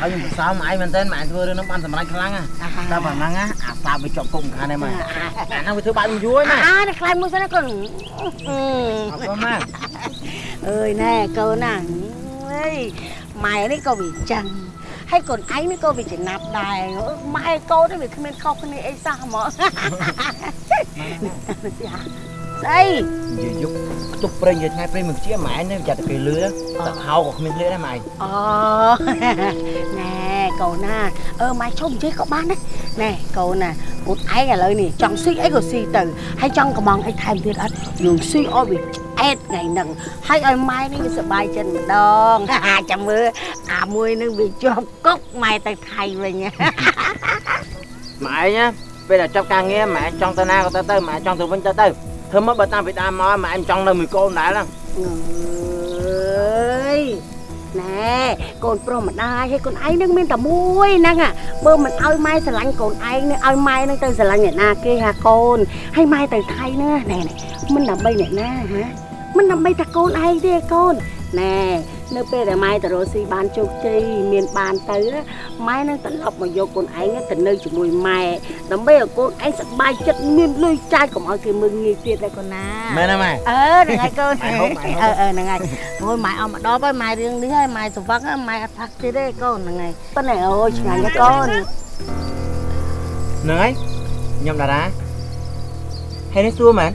ហើយខ្ញុំសរសើរម៉ែឯងមែនទែនម៉ែធ្វើរឿងហ្នឹងបានសម្រេចខ្លាំងណាស់តែប៉ុណ្ណឹងណាអាសាបវាជាប់គុកខាងនេះម៉ែអាហ្នឹងវាធ្វើបាបខ្ញុំយូរហើយម៉ែ
អានេះខ្លាចមួយសិនណាកូន
អរគុណម៉ែ
អើយណែកូនណាអើយម៉ែនេះក៏វាចឹងហើយកូនឯងនេះក៏វាចំណាប់ដែរម៉ែកូននេះវាគ្មានខុសគ្នាអីសោះហ្មង ស្អី
និយាយយកខ្ទុះព្រេងនិយាយថ្ងៃព្រេងមិនជាម៉ែនេះចាត់តែគេលឺតែហៅក៏គ្មានលឺដែរម៉ែ
អូណែកូនណាអឺម៉ែឈប់និយាយក៏បានដែរណែកូនណាកូនឯងឥឡូវនេះចង់ស៊ីអីក៏ស៊ីទៅហើយចង់កំងអីថែមទៀតអត់យើងស៊ីឲ្យវាឆ្អែតថ្ងៃហ្នឹងហើយឲ្យម៉ែនេះវាសប្បាយចិត្តម្ដងចាំមើលអាមួយនឹងវាជាប់គុកម៉ែទៅថៃវិញ
ម៉ែឯងណាពេលដែលចាប់ការងារម៉ែចង់ទៅណាក៏ទៅទៅម៉ែចង់ទៅវិញទៅទៅ ធ្វើមកបើតាមពីដើមមកម៉ែមិនចង់នៅមួយកូនដែរហ្នឹង
អើយណែកូនប្រុសម្ដាយហើយកូនឯងនឹងមានតែមួយហ្នឹងអាបើមិនឲ្យម៉ែស្រឡាញ់កូនឯងនឹងឲ្យម៉ែនឹងទៅស្រឡាញ់អ្នកណាគេហាកូនហើយម៉ែទៅថៃណាណែណែមិនដើម្បីអ្នកណាហាមិនដើម្បីតែកូនឯងទេកូនណែ នៅពេលដែលម៉ែទៅរកស៊ីបានជោគជ័យមានបានទៅណាម៉ែនឹងត្រឡប់មកយកកូនឯងទៅនៅជាមួយម៉ែដើម្បីឲ្យកូនឯងសប្បាយចិត្តមានលុយចាយកុំឲ្យគេមើលងាយទៀតដែរកូនណា
មែនទេម៉ែ
អឺហ្នឹងហើយកូន
ម៉ែហូបម៉ែហូប
អឺអឺហ្នឹងហើយអូយម៉ែអត់មកដល់ហើយម៉ែរឿងនេះហើយម៉ែស្វឹងហើយម៉ែអត់ផាក់ទៀតទេកូនហ្នឹងហើយប៉ុន្តែអូយឆ្ងាញ់ណាស់កូន
ហ្នឹងហើយខ្ញុំតារាហើយនេះសួរមែន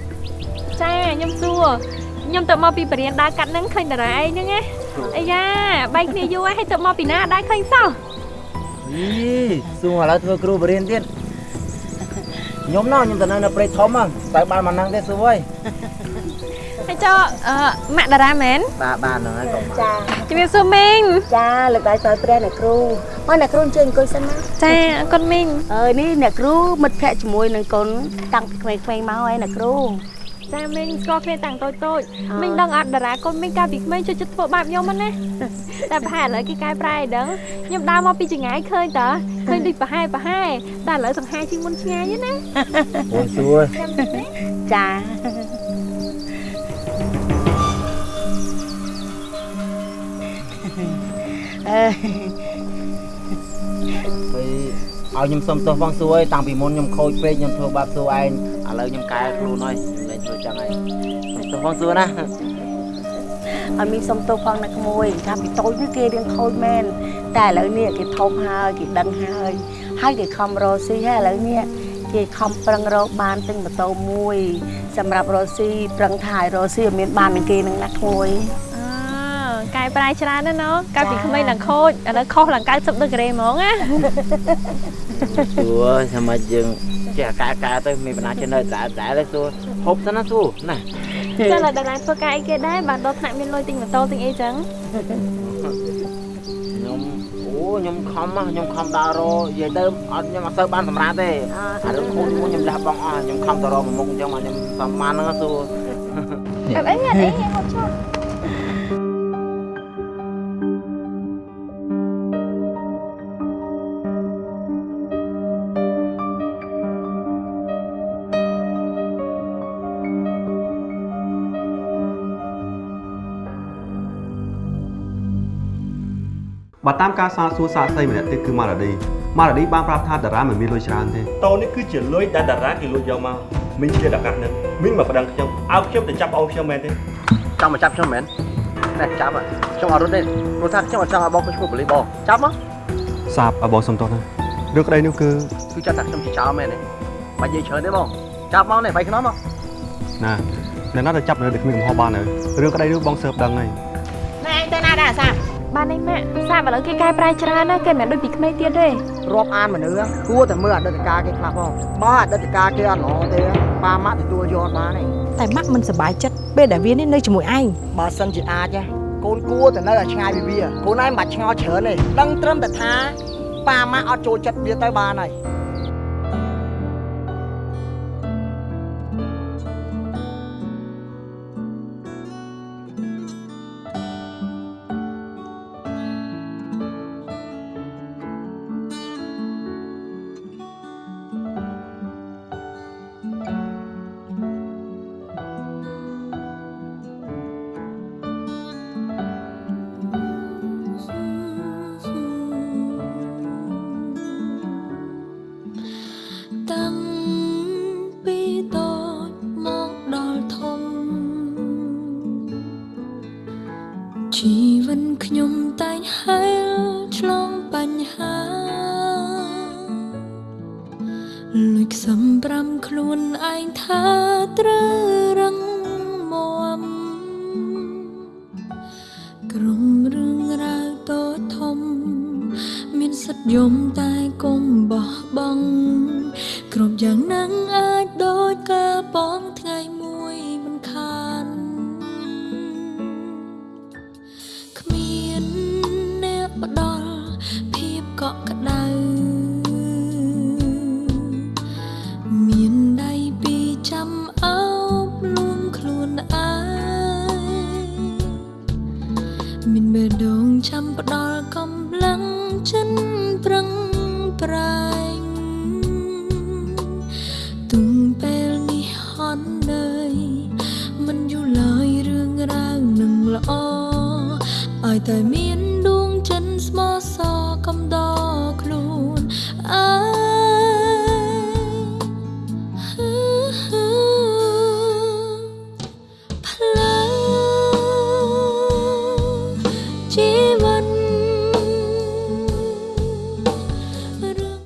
ចាខ្ញុំសួរខ្ញុំទៅមកពីបរិញ្ញាដើរកាត់ហ្នឹងឃើញតារាឯងហ្នឹងណា អាយ៉ាបែកគ្នាយូរហើយហើយទៅមកពីណាដែរឃើញសោះ
អីសួរឥឡូវធ្វើគ្រូបរៀនទៀតខ្ញុំណោះខ្ញុំទៅនៅនៅព្រៃធំហ្នឹងទៅបានមកហ្នឹងទេសួយ
ហើយចុះអឺម៉ាក់តារាមែន
បាទបាទហ្នឹងហើយកុំ
ចា
ជំរាបសួរមីង
ចាលើកដៃសោយព្រះអ្នកគ្រូមកអ្នកគ្រូអញ្ជើញអង្គុយសិនណា
ចាអរគុណមីង
អើយនេះអ្នកគ្រូមិត្តភ័ក្តិជាមួយនឹងកូនតាំងពីក្មេងៗមកហើយអ្នកគ្រូ
ចាមីងស្គាល់គ្នាតាំងតូចតូច
អ่า
មីងដឹងអត់តារាកូនមីងកាលពីក្មេងចូលចិត្តធ្វើបែបខ្ញុំហ្នឹងណាតែប្រហែលឥឡូវគេកែប្រែឲ្យដឹងខ្ញុំដើរមកពីចង្ងាយឃើញតើឃើញដូចប្រហែលប្រហែលតែឥឡូវសង្ហាជាងមុនឆ្ងាយណា
អូនសួរ
ចាអើយ
ហើយឲ្យខ្ញុំសុំទោសបងសួរតាំងពីមុនខ្ញុំខូចពេកខ្ញុំធ្វើបាបសួរឯងឥឡូវខ្ញុំកែខ្លួនហើយ ខ្ញុំលែងធ្វើចឹងហើយសុំទោសបងសួរណា
អត់មានសុំទោសផងណាក្មួយកាលពីតូចនេះគេរៀងខូចមែនតែឥឡូវនេះគេធំហើយគេដឹងហើយហើយគេខំរកស៊ីហើយឥឡូវនេះគេខំប្រឹងរកបានទិញម៉ូតូមួយ សម្រាប់រកស៊ីប្រឹងថាឲ្យរកស៊ីឲ្យមានបាននឹងគេនឹងណាក្មួយ
អើកែប្រែច្រើនណាស់ណូកាលពីក្មេងឡើងខូចឥឡូវខុសឡើង90ដឺក្រេហ្មងណា
សួរថាម៉េចយើង ចេះកែកែទៅមានបណ្ណាចេះនៅតែតែទៅសួរហូបសិនណាសួរណា
ចាឥឡូវតារាធ្វើការអីគេដែរបានដល់ថ្នាក់មានលុយទិញម៉ូតូទិញអីចឹង
ខ្ញុំអូខ្ញុំខំណាខ្ញុំខំដើររនិយាយទៅអត់ខ្ញុំអត់សូវបានសម្រាប់ទេអារឿងខូចមួយខ្ញុំលះបង់អស់ខ្ញុំខំទៅរកមួយមុខអញ្ចឹងមកខ្ញុំសំមានហ្នឹងសួរ
អត់អីអត់អីហូបចុះ
បើតាមការសាកសួរសាកសីម្នាក់ទៀតគឺម៉ារ៉ាឌីម៉ារ៉ាឌីបានប្រាប់ថាតារាមិនមានលុយច្រើនទេតូននេះគឺជាលុយដែលតារាគេលួចយកមកមីងជាតកាត់នឹងមីងមកប្តឹងខ្ញុំឲ្យខ្ញុំទៅចាប់អូនខ្ញុំមែនទេ
ចង់មកចាប់ខ្ញុំមែនតែចាប់ហ៎ខ្ញុំអត់រត់ទេព្រោះថាខ្ញុំអត់ចង់ឲ្យបងខ្ញុំឈ្មោះបលីបងចាប់មក
សាបឲ្យបងសុំទោសណារឿងក្តីនោះគឺ
គឺចាប់ថាខ្ញុំជាចោលមែនទេបាច់និយាយច្រើនទេបងចាប់មកនេះបាយខ្នំមក
ណាអ្នកណាទៅចាប់នៅដូចគ្មានកំហុសបានហើយរឿងក្តីនោះបងសើបដឹងហើយ
ណែឯងទៅណាដែរអាសា
បាននេះម៉ាក់សាបឥឡូវគេកែប្រែច្រើនណាស់គេមិនមែនដូចពីក្មេងទៀតទេ
រាប់អានមនុស្សគួរតែមើលអតីតកាលគេខ្លះផងបើអតីតកាលគេអត់ល្អទេប៉ាម៉ាក់ទទួលយកអត់បានទេ
តែម៉ាក់មិនសប្បាយចិត្តពេលដែលវានេះនៅជាមួយឯង
បើសិនជាអាចណាកូនគួរតែនៅឲ្យឆ្ងាយពីវាកូនឯងមិនបាច់ឆ្ងល់ច្រើនទេដឹងត្រឹមតែថាប៉ាម៉ាក់អត់ចូលចិត្តវាទៅបានហើយ
លួចខ្សំប្រាំខ្លួនឯងថាត្រូវរឹងមាំក្រុមរឿងរ៉ាវតូចធំ មានសិទ្ធិយំ